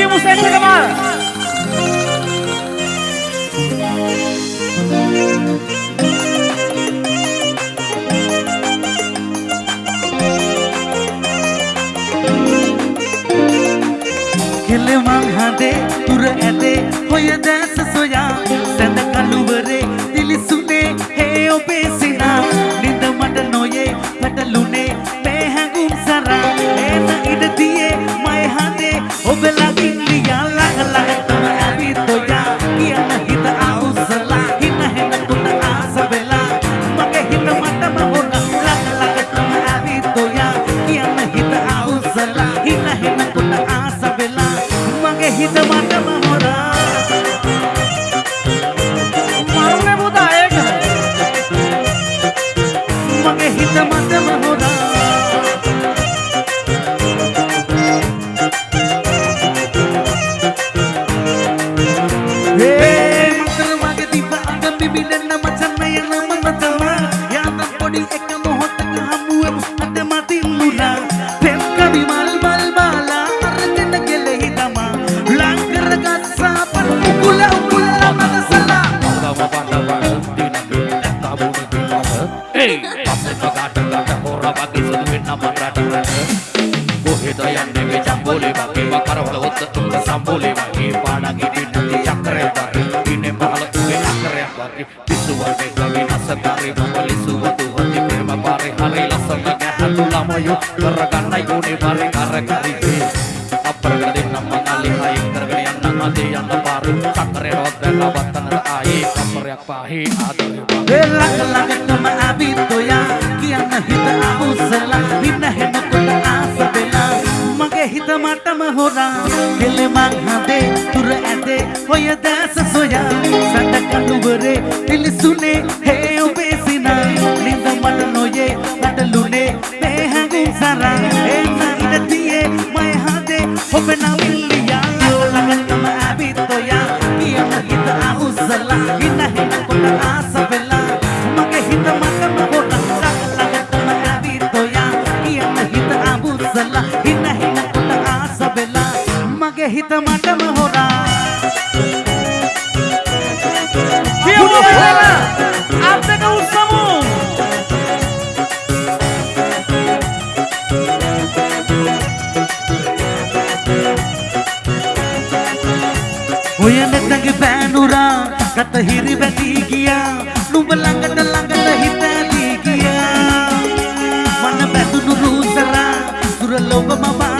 Hakim Hussein Kamal. Kele manghade turade hoye das soya sadakalu vare dil sune he obesi වගේ සුදු වෙන්න මන් රටට කොහෙද යන්නේ ජම්බෝලේ වගේ වකරවල ඔත්ත තුන්ද සම්බෝලේ වගේ පාඩගේ පිටුති චක්‍රය වගේ ඉන්නේ පහල තුවේ චක්‍රයක් වගේ පිස්සු වලේ ගමි නසකාරේ මොලිසු වතු හති ප්‍රේම පාරේ හරි ලස්සන ගැහතු ළමයෝ කරගන්න යෝනේ පාරේ කර කරි අපරකට දෙන්නම නාලේ හය කරගෙන යන්න අතේ යන්න පාර චක්‍රය රොද්දන වත්තන ආයේ කම්පරයක් පාහේ ආදරේ වෙලක් ලකට ම අබිත් ඔයා देश सोया सटका नुबरे दिल सुने, हे उबेसिना निंद मन नोये नटलुने पे हैं गुमसारा ए नाइन दिए मैं हादे हाँ होबे ना मिलिया लगन तुम अभी तो या किया हित आहु सला इन हित पुट आसा बेला, मगे हित मत मगो नक्का लगन तुम अभी तो या किया हित आहु सला इन हित पुट आसा बेला, मगे हित मत मगो ඔය නැතගේ පෑනුරා කත හිරි වැටී ගියා. නුඹ ළඟට ළඟට හිත ඇලී ගියා. මන බැඳුණු රූසරා සුර ලොවම වාදියා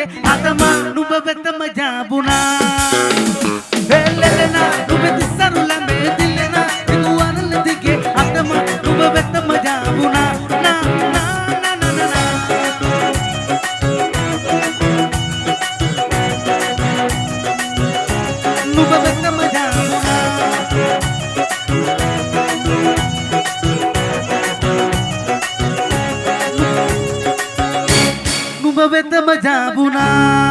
ಗೆ ಆತಮ ನುಬಬೆತ ಮಜಾಬುನಾ ಬೆಲ್ಲೆನ ನುಬೆತ ಸರುಲ ಮೇದಿಲ್ಲೆನ ಇದು ಅನಲದಿಗೆ ಆತಮ ನುಬಬೆತ ಮಜಾಬುನಾ ನಾ ನಾ ನಾ ನಾ ನಾ ನುಬಬೆತ ಮಜಾಬುನಾ ನುಬಬೆತ ಮಜಾಬುನಾ time